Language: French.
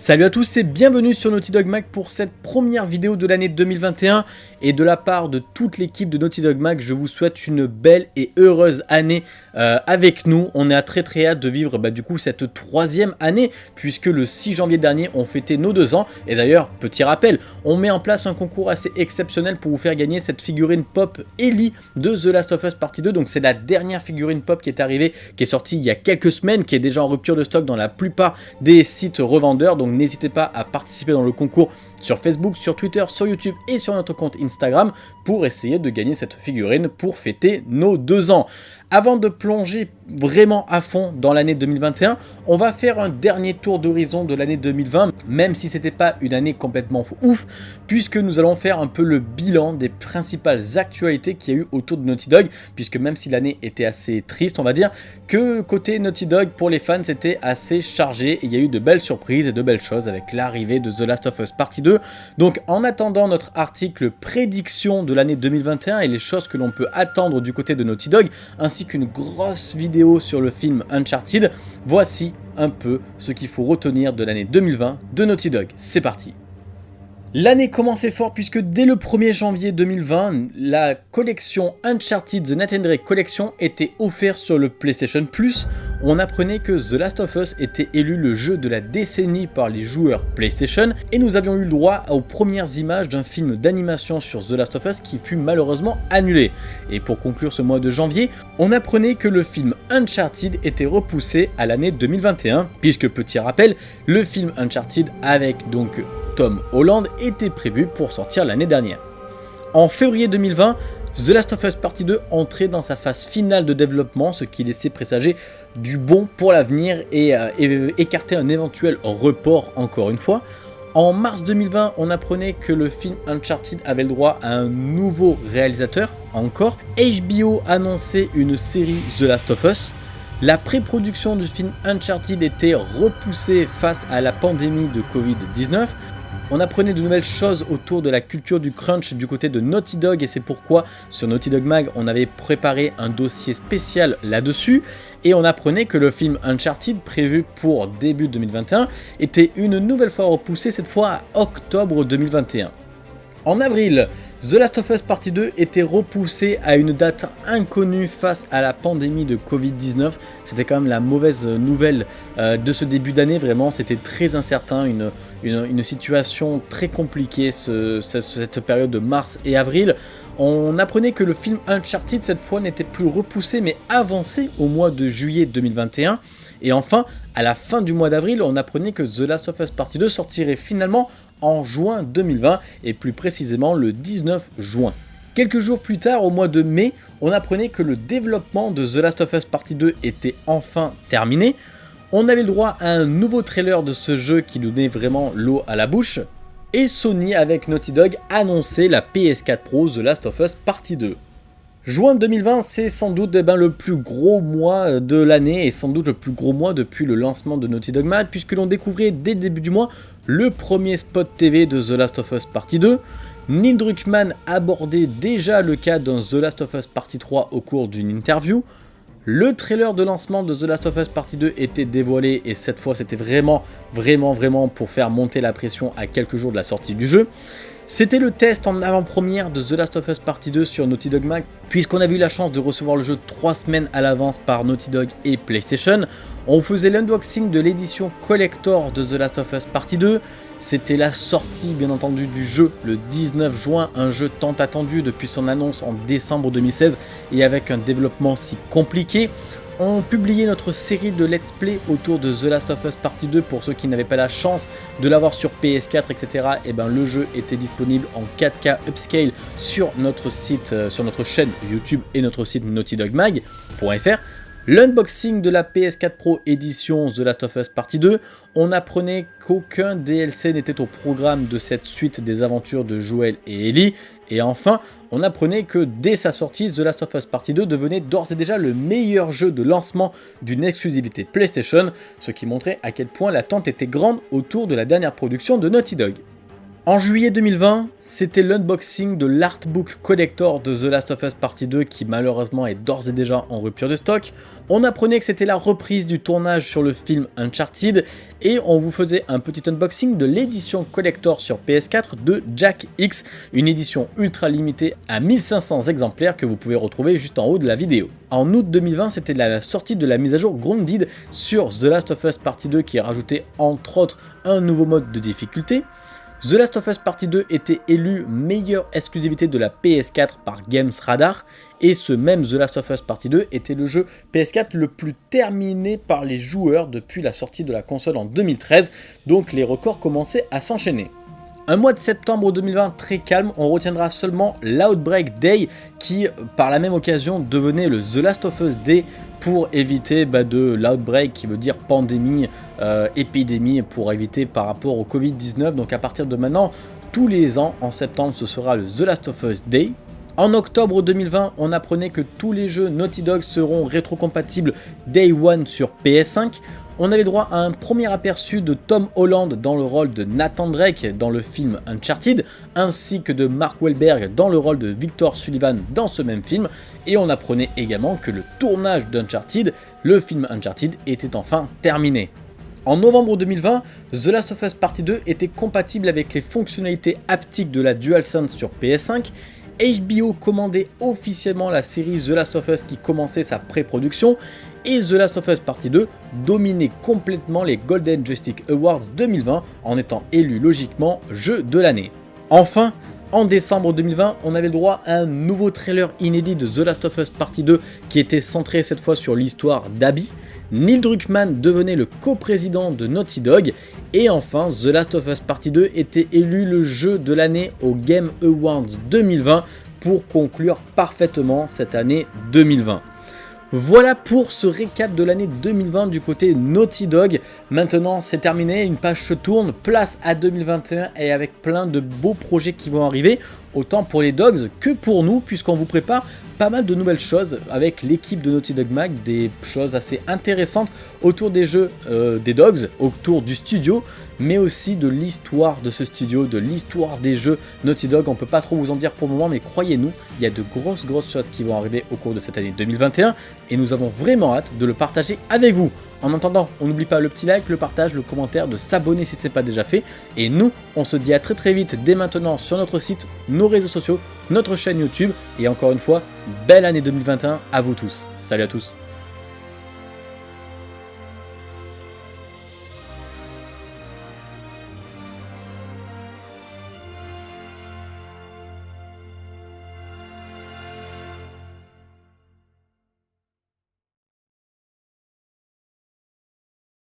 Salut à tous et bienvenue sur Naughty Dog Mag pour cette première vidéo de l'année 2021 et de la part de toute l'équipe de Naughty Dog Mag, je vous souhaite une belle et heureuse année euh, avec nous. On est à très très hâte de vivre bah, du coup cette troisième année puisque le 6 janvier dernier on fêtait nos deux ans. Et d'ailleurs petit rappel, on met en place un concours assez exceptionnel pour vous faire gagner cette figurine pop Ellie de The Last of Us Partie 2 donc c'est la dernière figurine pop qui est arrivée, qui est sortie il y a quelques semaines, qui est déjà en rupture de stock dans la plupart des sites revendeurs. Donc n'hésitez pas à participer dans le concours sur Facebook, sur Twitter, sur YouTube et sur notre compte Instagram pour essayer de gagner cette figurine pour fêter nos deux ans. Avant de plonger vraiment à fond dans l'année 2021, on va faire un dernier tour d'horizon de l'année 2020, même si c'était pas une année complètement ouf, puisque nous allons faire un peu le bilan des principales actualités qu'il y a eu autour de Naughty Dog, puisque même si l'année était assez triste, on va dire, que côté Naughty Dog, pour les fans, c'était assez chargé, il y a eu de belles surprises et de belles choses avec l'arrivée de The Last of Us Partie 2. Donc en attendant notre article prédiction de l'année 2021 et les choses que l'on peut attendre du côté de Naughty Dog, ainsi qu'une grosse vidéo sur le film Uncharted, voici un peu ce qu'il faut retenir de l'année 2020 de Naughty Dog. C'est parti L'année commençait fort puisque dès le 1er janvier 2020, la collection Uncharted The Nathan Drake Collection était offerte sur le PlayStation Plus. On apprenait que The Last of Us était élu le jeu de la décennie par les joueurs PlayStation et nous avions eu le droit aux premières images d'un film d'animation sur The Last of Us qui fut malheureusement annulé. Et pour conclure ce mois de janvier, on apprenait que le film Uncharted était repoussé à l'année 2021 puisque petit rappel, le film Uncharted avec donc Tom Holland était prévu pour sortir l'année dernière. En février 2020, The Last of Us Partie 2 entrait dans sa phase finale de développement, ce qui laissait présager du bon pour l'avenir et, euh, écartait un éventuel report encore une fois. En mars 2020, on apprenait que le film Uncharted avait le droit à un nouveau réalisateur, encore. HBO annonçait une série The Last of Us. La pré-production du film Uncharted était repoussée face à la pandémie de Covid-19. On apprenait de nouvelles choses autour de la culture du crunch du côté de Naughty Dog et c'est pourquoi sur Naughty Dog Mag on avait préparé un dossier spécial là-dessus et on apprenait que le film Uncharted prévu pour début 2021 était une nouvelle fois repoussé cette fois à octobre 2021. En avril, The Last of Us Partie 2 était repoussé à une date inconnue face à la pandémie de Covid-19. C'était quand même la mauvaise nouvelle euh, de ce début d'année, vraiment c'était très incertain, une, situation très compliquée cette, période de mars et avril. On apprenait que le film Uncharted cette fois n'était plus repoussé mais avancé au mois de juillet 2021. Et enfin, à la fin du mois d'avril, on apprenait que The Last of Us Partie 2 sortirait finalement en juin 2020 et plus précisément le 19 juin. Quelques jours plus tard, au mois de mai, on apprenait que le développement de The Last of Us Partie 2 était enfin terminé. On avait le droit à un nouveau trailer de ce jeu qui donnait vraiment l'eau à la bouche. Et Sony avec Naughty Dog annonçait la PS4 Pro The Last of Us Partie 2. Juin 2020, c'est sans doute eh ben, le plus gros mois de l'année et sans doute le plus gros mois depuis le lancement de Naughty Dog Mad puisque l'on découvrait dès le début du mois le premier spot TV de The Last of Us Partie 2. Neil Druckmann abordait déjà le cas d'un The Last of Us Partie 3 au cours d'une interview. Le trailer de lancement de The Last of Us Partie 2 était dévoilé et cette fois c'était vraiment, vraiment, vraiment pour faire monter la pression à quelques jours de la sortie du jeu. C'était le test en avant-première de The Last of Us Partie 2 sur Naughty Dog Mag, puisqu'on a eu la chance de recevoir le jeu 3 semaines à l'avance par Naughty Dog et PlayStation. On faisait l'unboxing de l'édition collector de The Last of Us Partie 2, c'était la sortie bien entendu du jeu le 19 juin, un jeu tant attendu depuis son annonce en décembre 2016 et avec un développement si compliqué on publiait notre série de let's play autour de The Last of Us Partie 2 pour ceux qui n'avaient pas la chance de l'avoir sur PS4 etc. Et ben le jeu était disponible en 4K upscale sur notre site, euh, sur notre chaîne YouTube et notre site naughtydogmag.fr. L'unboxing de la PS4 Pro édition The Last of Us Partie 2, on apprenait qu'aucun DLC n'était au programme de cette suite des aventures de Joel et Ellie, et enfin, on apprenait que dès sa sortie, The Last of Us Partie 2 devenait d'ores et déjà le meilleur jeu de lancement d'une exclusivité PlayStation, ce qui montrait à quel point l'attente était grande autour de la dernière production de Naughty Dog. En juillet 2020, c'était l'unboxing de l'artbook collector de The Last of Us Partie 2 qui malheureusement est d'ores et déjà en rupture de stock. On apprenait que c'était la reprise du tournage sur le film Uncharted et on vous faisait un petit unboxing de l'édition collector sur PS4 de Jack X, une édition ultra limitée à 1500 exemplaires que vous pouvez retrouver juste en haut de la vidéo. En août 2020, c'était la sortie de la mise à jour Grounded sur The Last of Us Partie 2 qui rajoutait entre autres un nouveau mode de difficulté. The Last of Us Partie 2 était élu meilleure exclusivité de la PS4 par Games Radar, et ce même The Last of Us Partie 2 était le jeu PS4 le plus terminé par les joueurs depuis la sortie de la console en 2013, donc les records commençaient à s'enchaîner. Un mois de septembre 2020 très calme, on retiendra seulement l'Outbreak Day qui par la même occasion devenait le The Last of Us Day pour éviter bah, de l'outbreak qui veut dire pandémie, euh, épidémie pour éviter par rapport au Covid-19. Donc à partir de maintenant, tous les ans en septembre ce sera le The Last of Us Day. En octobre 2020, on apprenait que tous les jeux Naughty Dog seront rétrocompatibles Day One sur PS5 on avait droit à un premier aperçu de Tom Holland dans le rôle de Nathan Drake dans le film Uncharted, ainsi que de Mark Wahlberg dans le rôle de Victor Sullivan dans ce même film, et on apprenait également que le tournage d'Uncharted, le film Uncharted, était enfin terminé. En novembre 2020, The Last of Us Partie 2 était compatible avec les fonctionnalités haptiques de la DualSense sur PS5 HBO commandait officiellement la série The Last of Us qui commençait sa pré-production et The Last of Us Partie 2 dominait complètement les Golden Joystick Awards 2020 en étant élu logiquement jeu de l'année. Enfin, en décembre 2020, on avait le droit à un nouveau trailer inédit de The Last of Us Partie 2 qui était centré cette fois sur l'histoire d'Abby. Neil Druckmann devenait le coprésident de Naughty Dog et enfin The Last of Us Partie 2 était élu le jeu de l'année au Game Awards 2020 pour conclure parfaitement cette année 2020. Voilà pour ce récap de l'année 2020 du côté Naughty Dog. Maintenant c'est terminé, une page se tourne, place à 2021 et avec plein de beaux projets qui vont arriver, autant pour les Dogs que pour nous puisqu'on vous prépare pas mal de nouvelles choses avec l'équipe de Naughty Dog Mag, des choses assez intéressantes autour des jeux euh, des Dogs, autour du studio, mais aussi de l'histoire de ce studio, de l'histoire des jeux Naughty Dog. On peut pas trop vous en dire pour le moment, mais croyez-nous, il y a de grosses grosses choses qui vont arriver au cours de cette année 2021 et nous avons vraiment hâte de le partager avec vous. En attendant, on n'oublie pas le petit like, le partage, le commentaire, de s'abonner si ce n'est pas déjà fait. Et nous, on se dit à très très vite dès maintenant sur notre site, nos réseaux sociaux, notre chaîne YouTube. Et encore une fois, belle année 2021 à vous tous. Salut à tous